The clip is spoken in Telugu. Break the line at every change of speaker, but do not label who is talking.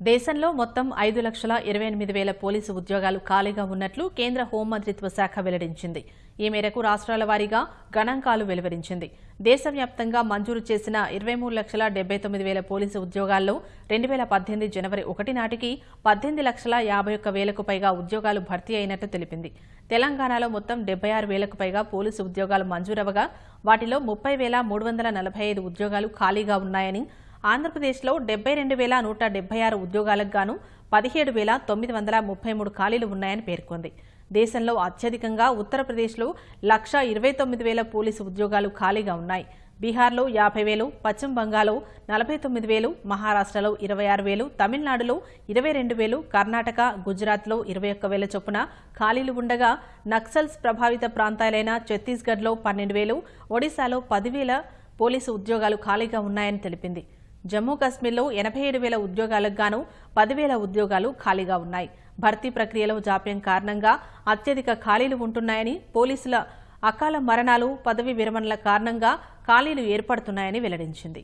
దేశంలో మొత్తం ఐదు లక్షల ఇరవై ఎనిమిది వేల పోలీసు ఉద్యోగాలు ఖాళీగా ఉన్నట్లు కేంద్ర హోంమంత్రిత్వ శాఖ వెల్లడించింది. ఈ మేరకు రాష్ట్రాల వారీగా గణాంకాలు వెలువరించింది. దేశవ్యాప్తంగా మంజూరు చేసిన ఇరవై మూడు లక్షల డెబ్బై తొమ్మిది వేల పోలీసు ఉద్యోగాల్లో రెండు వేల పద్దెనిమిది జనవరి ఒకటి నాటికి పద్దెనిమిది లక్షల యాభై ఒక్క వేలకు పైగా ఉద్యోగాలు భర్తీ అయినట్లు తెలిపింది. తెలంగాణలో మొత్తం డెబ్బై ఆరు వేలకు పైగా పోలీసు ఉద్యోగాలు మంజూరవగా వాటిలో ముప్పై వేల మూడు వందల నలభై ఐదు ఉద్యోగాలు ఖాళీగా ఉన్నాయని ఆంధ్రప్రదేశ్లో డెబ్బై రెండు వేల నూట డెబ్బై ఆరు ఉద్యోగాలకు గాను పదిహేడు వేల తొమ్మిది వందల ముప్పై మూడు ఖాళీలు ఉన్నాయని పేర్కొంది. దేశంలో అత్యధికంగా ఉత్తరప్రదేశ్లో లక్ష ఇరవై తొమ్మిది వేల పోలీసు ఉద్యోగాలు ఖాళీగా ఉన్నాయి. బీహార్లో యాభై వేలు పశ్చిమ బంగాల్లో నలభై తొమ్మిది వేలు మహారాష్ట్రలో ఇరవై ఆరు వేలు తమిళనాడులో ఇరవై రెండు వేలు కర్ణాటక గుజరాత్లో ఇరవై ఒక్క వేల చొప్పున ఖాళీలు ఉండగా నక్సల్స్ ప్రభావిత ప్రాంతాలైన ఛత్తీస్గఢ్లో పన్నెండు వేలు ఒడిశాలో పదివేల పోలీసు ఉద్యోగాలు ఖాళీగా ఉన్నాయని తెలిపింది. జమ్మూ కాశ్మీర్లో ఎనభై ఏడు వేల ఉద్యోగాలకు గాను పదివేల ఉద్యోగాలు ఖాళీగా ఉన్నాయి. భర్తీ ప్రక్రియలో జాప్యం కారణంగా అత్యధిక ఖాళీలు ఉంటున్నాయని పోలీసుల అకాల మరణాలు పదవి విరమణల కారణంగా ఖాళీలు ఏర్పడుతున్నాయని వెల్లడించింది.